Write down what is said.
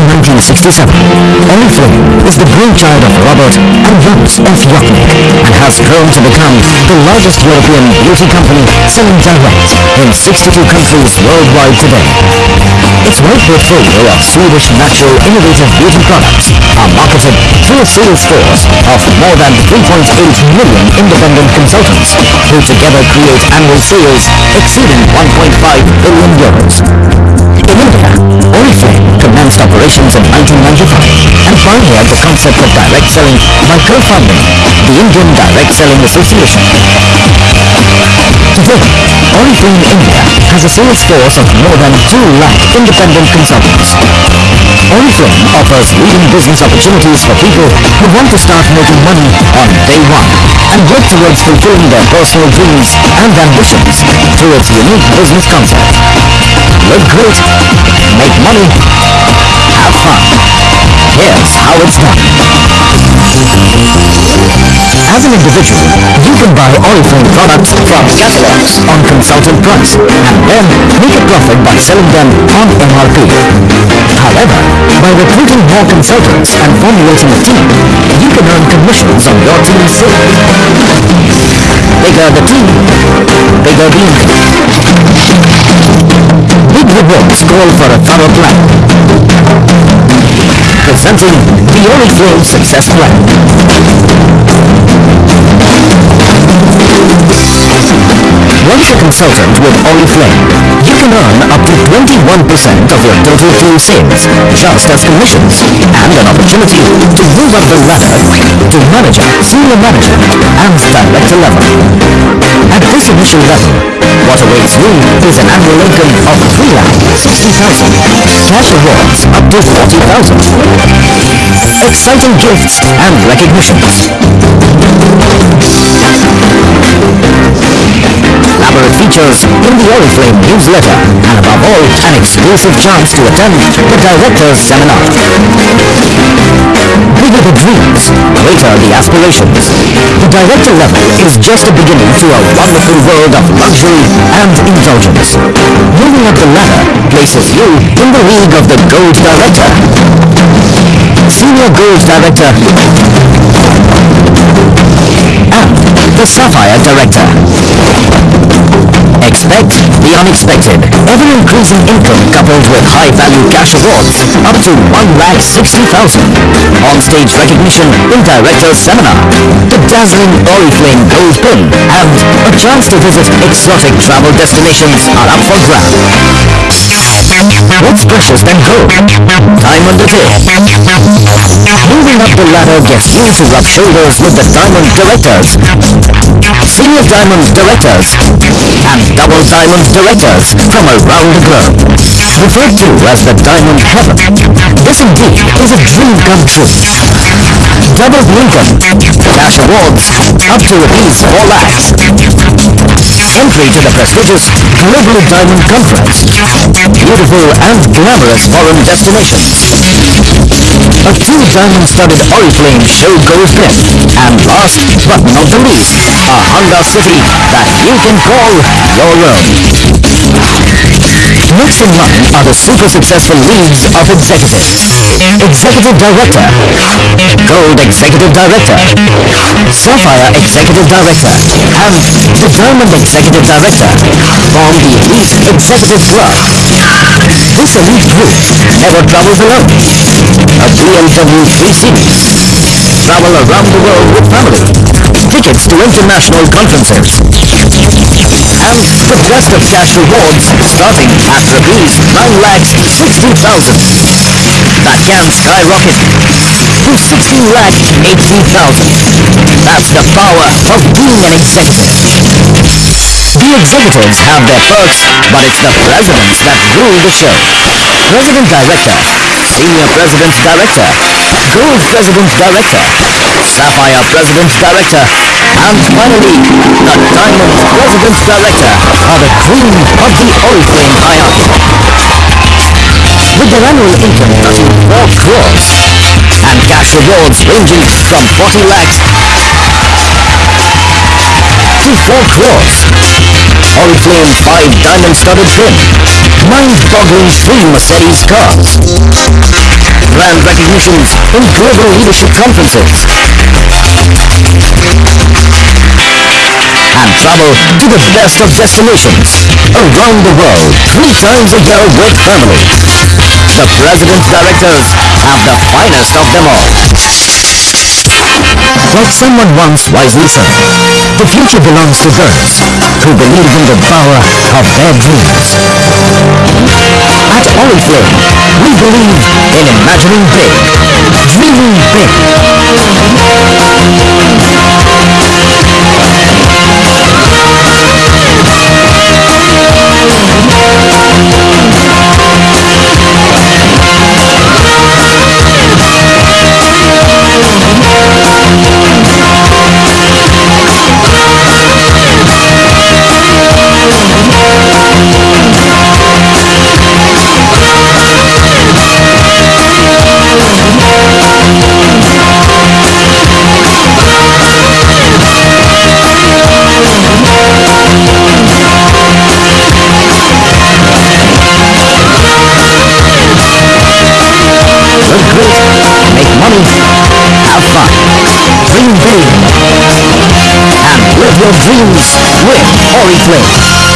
in 1967. Oriflame is the brainchild of Robert and Jonas af Jochnick and has grown to become the largest European beauty company selling direct in 62 countries worldwide today. Its wide portfolio of Swedish natural innovative beauty products are marketed through a sales force of more than 3.8 million independent consultants who together create annual sales exceeding 1.5 billion euros. 1995 and pioneered the concept of direct selling by co-founding the Indian Direct Selling Association. Today, Oriflame India has a sales force of more than 2 lakh independent consultants. Oriflame offers leading business opportunities for people who want to start making money on day one and work towards fulfilling their personal dreams and ambitions through its unique business concept. Look great, make money, have fun. Here's how it's done. As an individual, you can buy Oriflame products from catalogs on consultant price and then make a profit by selling them on MRP. However, by recruiting more consultants and formulating a team, you can earn commissions on your team's sales. Bigger the team, bigger the income. Big rewards call for a thorough plan. Presenting the only Oriflame Success Plan. Once a consultant with Oriflame, you can earn up to 21% of your total team sales just as commissions and an opportunity to move up the ladder to manager, senior manager and director level. At this initial level, what awaits you is an annual income of 3,60,000, cash awards up to 40,000, exciting gifts and recognitions. Elaborate features in the Oriflame newsletter and above all, an exclusive chance to attend the Director's Seminar. Bigger the dreams, greater the aspirations. The Director level is just a beginning to a wonderful world of luxury and indulgence. Moving up the ladder places you in the league of the Gold Director. Senior Gold Director and the Sapphire Director. Expect the unexpected. Ever-increasing income coupled with high-value cash awards up to 1,60,000. On-stage recognition in Director's Seminar. The dazzling Oriflame Gold Pin and a chance to visit exotic travel destinations are up for grabs. What's precious than gold? Diamond it is. Moving up the ladder gets you to rub shoulders with the Diamond Directors, Senior Diamond Directors, and Double Diamond Directors from around the globe. Referred to as the Diamond Heaven, this indeed is a dream come true. Double income, cash awards, up to rupees 4 lakhs. Entry to the prestigious Global Diamond Conference. Beautiful and glamorous foreign destinations. A two diamond-studded Oriflame show goes pin. And last but not the least, a Honda City that you can call your own. Next in line are the super successful leagues of executives. Executive Director, Gold Executive Director, Sapphire Executive Director, and the Diamond Executive Director form the Elite Executive Club. This elite group never travels alone. A BMW 3 Series. Travel around the world with family. Tickets to international conferences. And the best of cash rewards starting at rupees 9 lakhs 60,000. That can skyrocket to 16 lakh 80,000. That's the power of being an executive. The executives have their perks, but it's the presidents that rule the show. President Director, Senior President Director, Gold President Director, Sapphire President Director, and finally, the Diamond President Director are the cream of the Oriflame hierarchy. With their annual income touching 4 crores and cash rewards ranging from 40 lakhs to 4 crores. Oriflame 5 diamond-studded pin. Mind-boggling 3 Mercedes cars. brand recognitions in global leadership conferences. And travel to the best of destinations around the world three times a year with family. The President's Directors have the finest of them all. Like someone once wisely said, the future belongs to those who believe in the power of their dreams. At Oriflame, we believe in imagining big, Make money, have fun, dream big, and live your dreams with Oriflame.